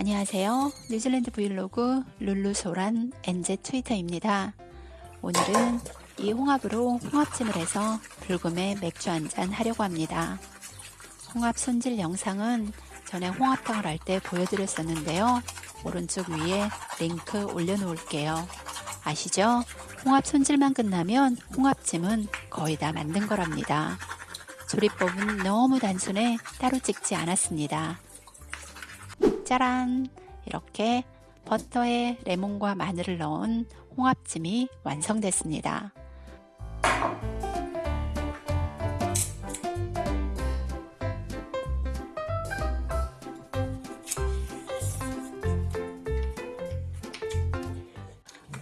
안녕하세요. 뉴질랜드 브이로그 룰루소란 엔제 트위터입니다. 오늘은 이 홍합으로 홍합찜을 해서 불금에 맥주 한잔 하려고 합니다. 홍합 손질 영상은 전에 홍합탕을 할 때 보여드렸었는데요. 오른쪽 위에 링크 올려놓을게요. 아시죠? 홍합 손질만 끝나면 홍합찜은 거의 다 만든 거랍니다. 조리법은 너무 단순해 따로 찍지 않았습니다. 짜란! 이렇게 버터에 레몬과 마늘을 넣은 홍합찜이 완성됐습니다.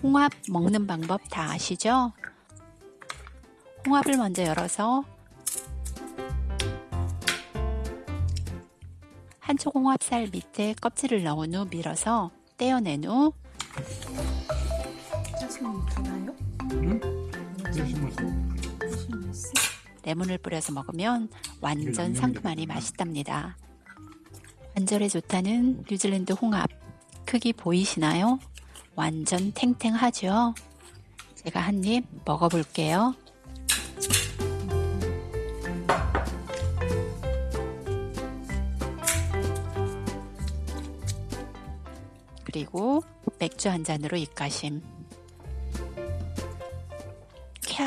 홍합 먹는 방법 다 아시죠? 홍합을 먼저 열어서 한쪽 홍합살 밑에 껍질을 넣은 후 밀어서 떼어낸 후? 응? 레몬을 뿌려서 먹으면 완전 상큼하니 맛있답니다. 관절에 좋다는 뉴질랜드 홍합 크기 보이시나요? 완전 탱탱하죠? 제가 한 입 먹어볼게요. 그리고 맥주 한 잔으로 입가심. 캬.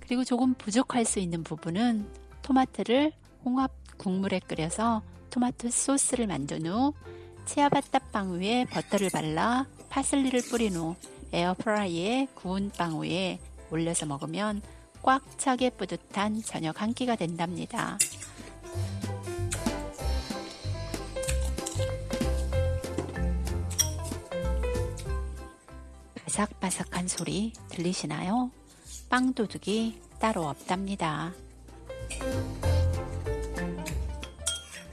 그리고 조금 부족할 수 있는 부분은 토마토를 홍합 국물에 끓여서 토마토 소스를 만든 후 치아바타 빵 위에 버터를 발라 파슬리를 뿌린 후 에어프라이에 구운 빵 위에 올려서 먹으면 꽉 차게 뿌듯한 저녁 한 끼가 된답니다. 바삭바삭한 소리 들리시나요? 빵 도둑이 따로 없답니다.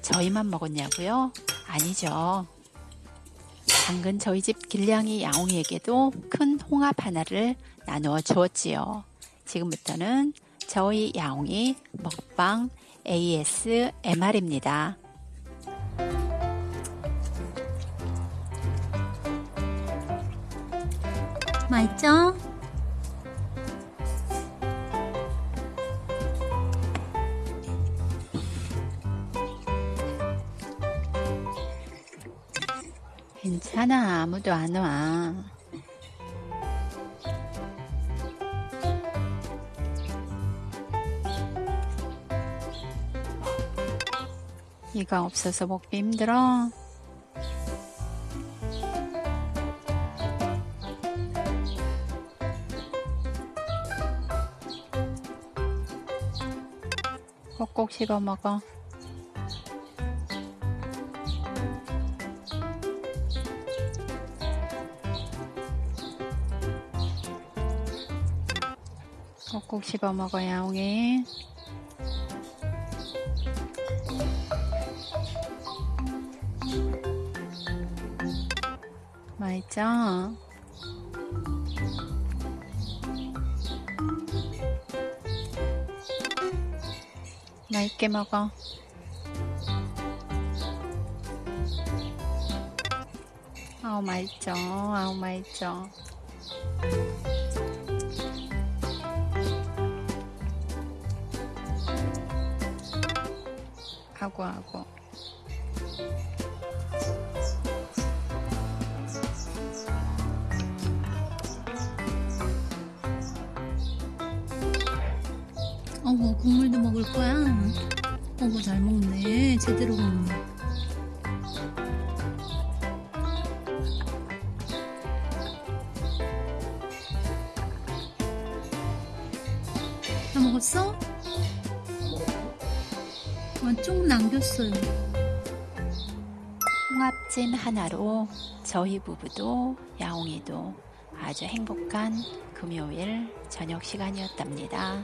저희만 먹었냐고요? 아니죠. 당근 저희 집 길냥이 야옹이에게도 큰 홍합 하나를 나누어 주었지요. 지금부터는 저희 야옹이 먹방 ASMR입니다. 맛있죠? 괜찮아. 아무도 안 와. 이가 없어서 먹기 힘들어. 꼭꼭 씹어 먹어. 꼭꼭 씹어 먹어 야 옹이. 맛있죠? 맛있게 먹어. 아우 맛있죠. 아우 맛있죠. 아고 아고. 어머 국물도 먹을 거야? 어머 잘 먹네 제대로 먹네 다 먹었어? 와쭉 남겼어요 홍합찜 하나로 저희 부부도 야옹이도 아주 행복한 금요일 저녁 시간이었답니다.